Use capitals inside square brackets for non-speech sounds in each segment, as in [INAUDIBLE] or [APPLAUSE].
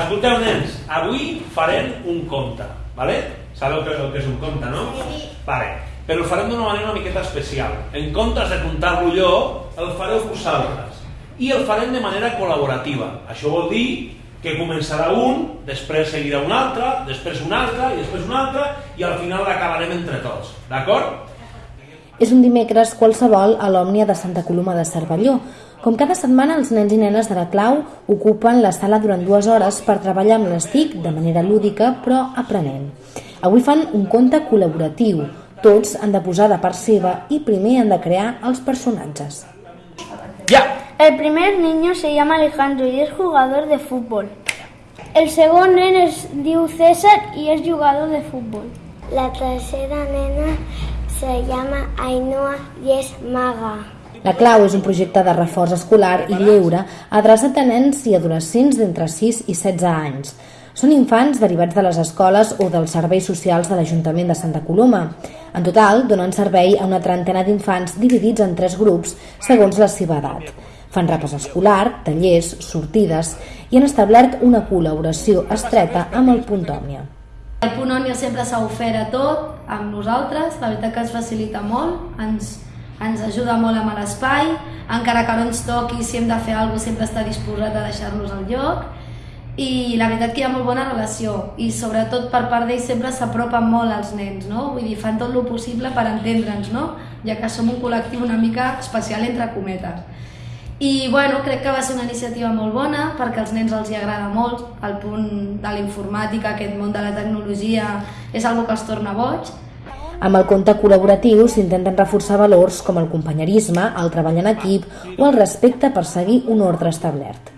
Escolteu, nens, avui farem un conte, ¿vale? Sabeu que, el que és un conte, no? Vale. Però el farem d'una manera una miqueta especial. En comptes de contar-lo jo, el fareu vosaltres. I el farem de manera col·laborativa. Això vol dir que començarà un, després seguirà un altre, després un altre, i després un altre, i al final l'acabarem entre tots. D'acord? És un dimecres qualsevol a l'Òmnia de Santa Coloma de Cervelló. Com cada setmana, els nens i nenes de la Clau ocupen la sala durant dues hores per treballar amb les TIC de manera lúdica, però aprenent. Avui fan un conte col·laboratiu. Tots han de posar de part seva i primer han de crear els personatges. Ja! El primer niño se llama Alejandro y es jugador de fútbol. El segon nen es diu César y es jugador de fútbol. La tercera nena se llama Ainhoa y es maga. La Clau és un projecte de reforç escolar i lleure adreçat a nens i adolescents d'entre 6 i 16 anys. Són infants derivats de les escoles o dels serveis socials de l'Ajuntament de Santa Coloma. En total, donen servei a una trentena d'infants dividits en tres grups segons la seva edat. Fan repàs escolar, tallers, sortides i han establert una col·laboració estreta amb el Punt Òmnia. El Punt Òmnia sempre s'ha ofert a tot amb nosaltres, la veritat que ens facilita molt, ens, ens ajuda molt amb l'espai, encara que no ens toqui, si hem de fer alguna cosa sempre està disposat a deixar-nos al lloc i la veritat que hi ha molt bona relació i sobretot per part d'ells sempre s'apropen molt als nens, no? Vull dir, fan tot el possible per entendre'ns, no? Ja que som un col·lectiu una mica especial entre cometes. I bueno, crec que va ser una iniciativa molt bona perquè als nens els hi agrada molt el punt de la informàtica, aquest món de la tecnologia és algo que els torna boig amb el conte col·laboratiu s'intenten reforçar valors com el companyerisme, el treball en equip o el respecte per seguir un ordre establert.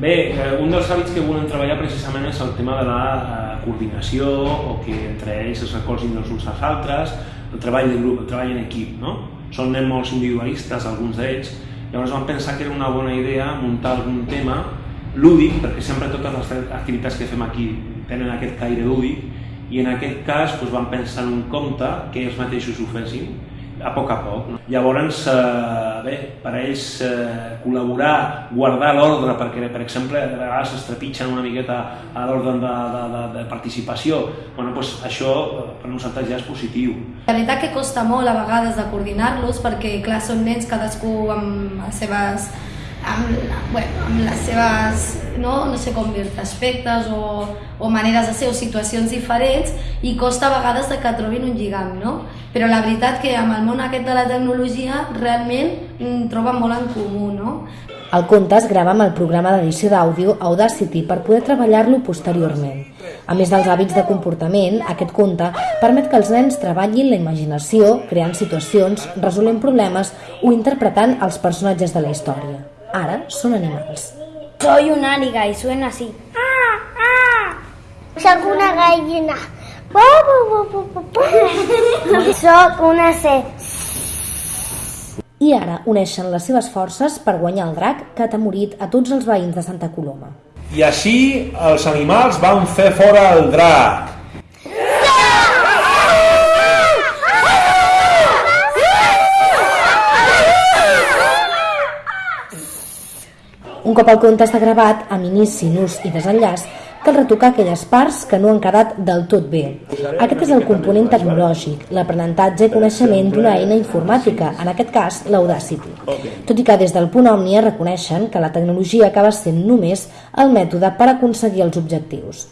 Bé, eh, un dels hàbits que volem treballar precisament és el tema de la eh, coordinació o que entre ells es recolzin els uns als altres, el treball de grup, el treball en equip, no? Són nens molt individualistes, alguns d'ells, llavors vam pensar que era una bona idea muntar algun tema lúdic, perquè sempre totes les activitats que fem aquí tenen aquest caire lúdic, i en aquest cas doncs, vam pensar en un conte que ells mateixos ho fessin a poc a poc. No? Llavors, eh, bé, per ells eh, col·laborar, guardar l'ordre, perquè per exemple a vegades es trepitgen una miqueta a l'ordre de, de, de, de participació, bueno, doncs això eh, per nosaltres ja és positiu. La veritat que costa molt a vegades de coordinar-los perquè clar, són nens cadascú amb les seves amb, bueno, amb les seves, no, no sé com dir aspectes o, o maneres de ser o situacions diferents i costa a vegades de que trobin un lligam, no? Però la veritat que amb el món aquest de la tecnologia realment mm, troben molt en comú, no? El conte es grava amb el programa d'edició d'àudio Audacity per poder treballar-lo posteriorment. A més dels hàbits de comportament, aquest conte permet que els nens treballin la imaginació, creant situacions, resolent problemes o interpretant els personatges de la història. Ara són animals. Soy un áliga y suena así. Ah, ah. Soc una gallina. Bu, bu, bu. [LAUGHS] Soc una C. I ara uneixen les seves forces per guanyar el drac que ha morit a tots els veïns de Santa Coloma. I així els animals van fer fora el drac. Un cop el conte està gravat, amb inici, nus i desenllaç, cal retocar aquelles parts que no han quedat del tot bé. Aquest és el component tecnològic, l'aprenentatge i coneixement d'una eina informàtica, en aquest cas l'Audacity. Tot i que des del punt Òmnia reconeixen que la tecnologia acaba sent només el mètode per aconseguir els objectius.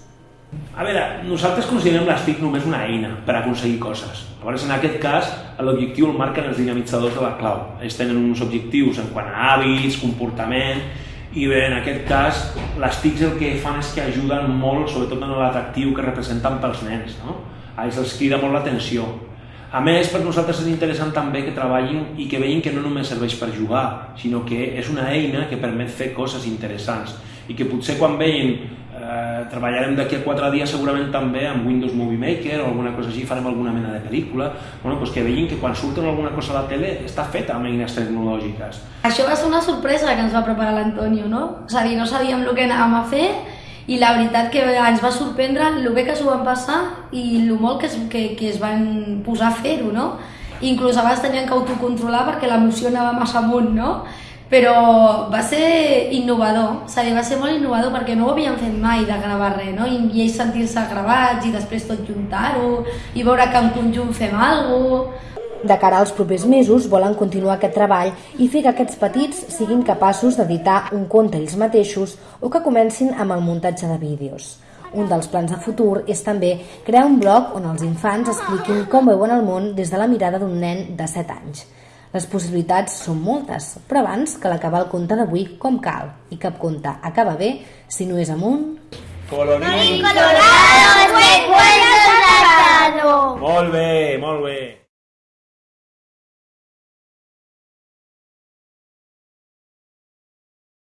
A veure, nosaltres considerem les TIC només una eina per aconseguir coses. Llavors, en aquest cas, l'objectiu el marquen els dinamitzadors de la clau. Ells tenen uns objectius en quant a hàbits, comportament, i bé, en aquest cas, les TICs el que fan és que ajuden molt, sobretot en l'atractiu que representen pels nens. No? A ells els crida molt l'atenció. A més, per nosaltres és interessant també que treballin i que veïn que no només serveix per jugar, sinó que és una eina que permet fer coses interessants i que potser quan veien eh, treballarem d'aquí a quatre dies segurament també amb Windows Movie Maker o alguna cosa així, farem alguna mena de pel·lícula, bueno, doncs que veïn que quan surten alguna cosa a la tele està feta amb eines tecnològiques. Això va ser una sorpresa que ens va preparar l'Antonio, no? És a dir, no sabíem el que anàvem a fer i la veritat que ens va sorprendre el bé que s'ho van passar i el molt que es, que, que es van posar a fer-ho, no? inclús a vegades tenien que autocontrolar perquè l'emoció anava massa amunt, no? Però va ser innovador, és a dir, va ser molt innovador perquè no ho havien fet mai de gravar res, no? I, i ells sentir-se gravats i després tot juntar-ho i veure que en conjunt fem alguna cosa. De cara als propers mesos volen continuar aquest treball i fer que aquests petits siguin capaços d'editar un conte ells mateixos o que comencin amb el muntatge de vídeos. Un dels plans de futur és també crear un blog on els infants expliquin com veuen el món des de la mirada d'un nen de 7 anys. Les possibilitats són moltes, però abans cal acabar el conte d'avui com cal, i cap conte acaba bé si no és amunt... Colorín Colorado,